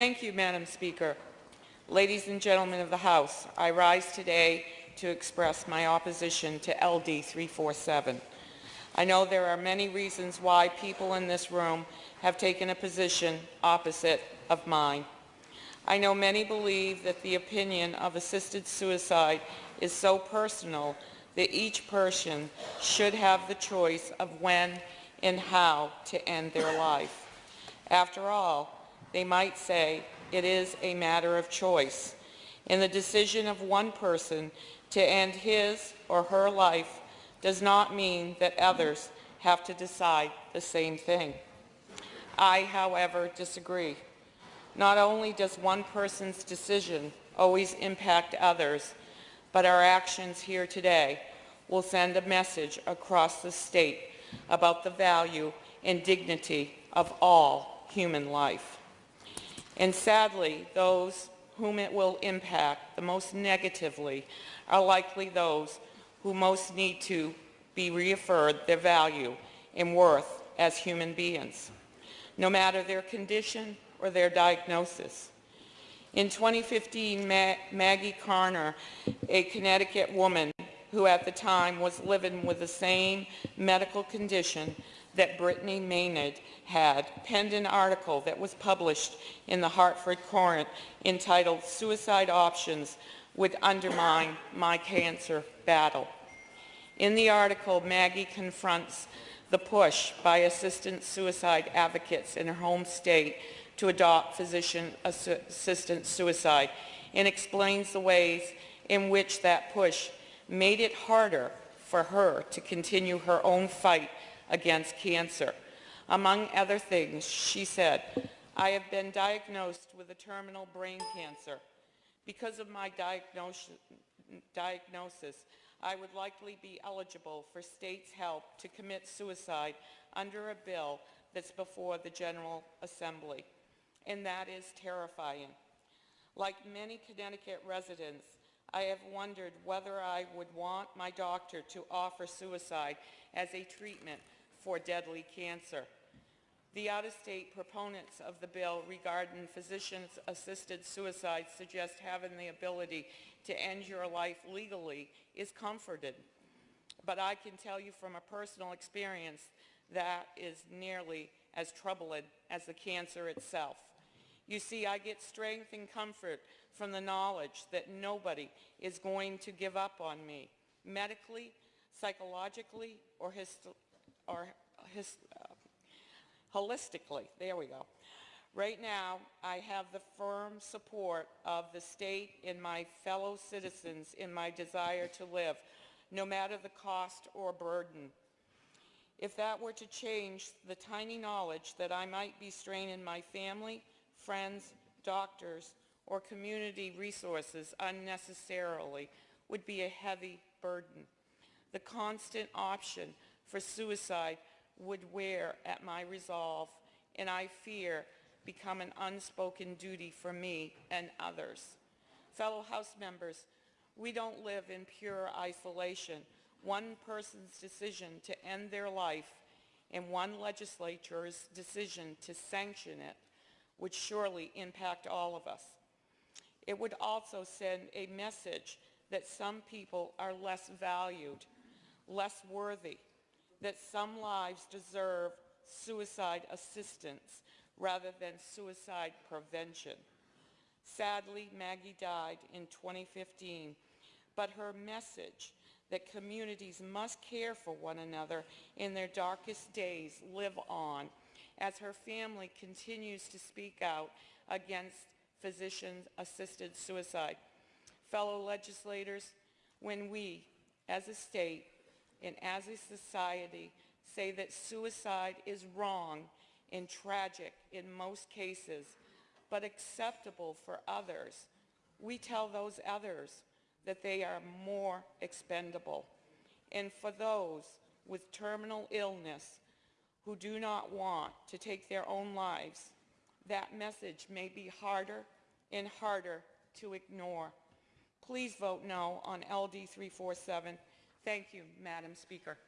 Thank you, Madam Speaker. Ladies and gentlemen of the House, I rise today to express my opposition to LD 347. I know there are many reasons why people in this room have taken a position opposite of mine. I know many believe that the opinion of assisted suicide is so personal that each person should have the choice of when and how to end their life. After all, they might say it is a matter of choice, and the decision of one person to end his or her life does not mean that others have to decide the same thing. I, however, disagree. Not only does one person's decision always impact others, but our actions here today will send a message across the state about the value and dignity of all human life. And sadly, those whom it will impact the most negatively are likely those who most need to be reaffirmed their value and worth as human beings, no matter their condition or their diagnosis. In 2015, Ma Maggie Karner, a Connecticut woman who at the time was living with the same medical condition that Brittany Maynard had, penned an article that was published in the Hartford Courant entitled Suicide Options Would Undermine My Cancer Battle. In the article, Maggie confronts the push by assistant suicide advocates in her home state to adopt physician-assisted suicide and explains the ways in which that push made it harder for her to continue her own fight against cancer. Among other things, she said, I have been diagnosed with a terminal brain cancer. Because of my diagnosis, I would likely be eligible for state's help to commit suicide under a bill that's before the General Assembly and that is terrifying. Like many Connecticut residents, I have wondered whether I would want my doctor to offer suicide as a treatment for deadly cancer. The out-of-state proponents of the bill regarding physicians-assisted suicide suggest having the ability to end your life legally is comforted. But I can tell you from a personal experience that is nearly as troubling as the cancer itself. You see, I get strength and comfort from the knowledge that nobody is going to give up on me, medically, psychologically, or, or his, uh, holistically. There we go. Right now, I have the firm support of the state and my fellow citizens in my desire to live, no matter the cost or burden. If that were to change, the tiny knowledge that I might be straining my family, friends, doctors, or community resources unnecessarily would be a heavy burden. The constant option for suicide would wear at my resolve, and I fear become an unspoken duty for me and others. Fellow House members, we don't live in pure isolation. One person's decision to end their life and one legislature's decision to sanction it would surely impact all of us. It would also send a message that some people are less valued, less worthy, that some lives deserve suicide assistance rather than suicide prevention. Sadly, Maggie died in 2015, but her message that communities must care for one another in their darkest days live on as her family continues to speak out against physician-assisted suicide. Fellow legislators, when we, as a state and as a society, say that suicide is wrong and tragic in most cases, but acceptable for others, we tell those others that they are more expendable. And for those with terminal illness, who do not want to take their own lives, that message may be harder and harder to ignore. Please vote no on LD 347. Thank you, Madam Speaker.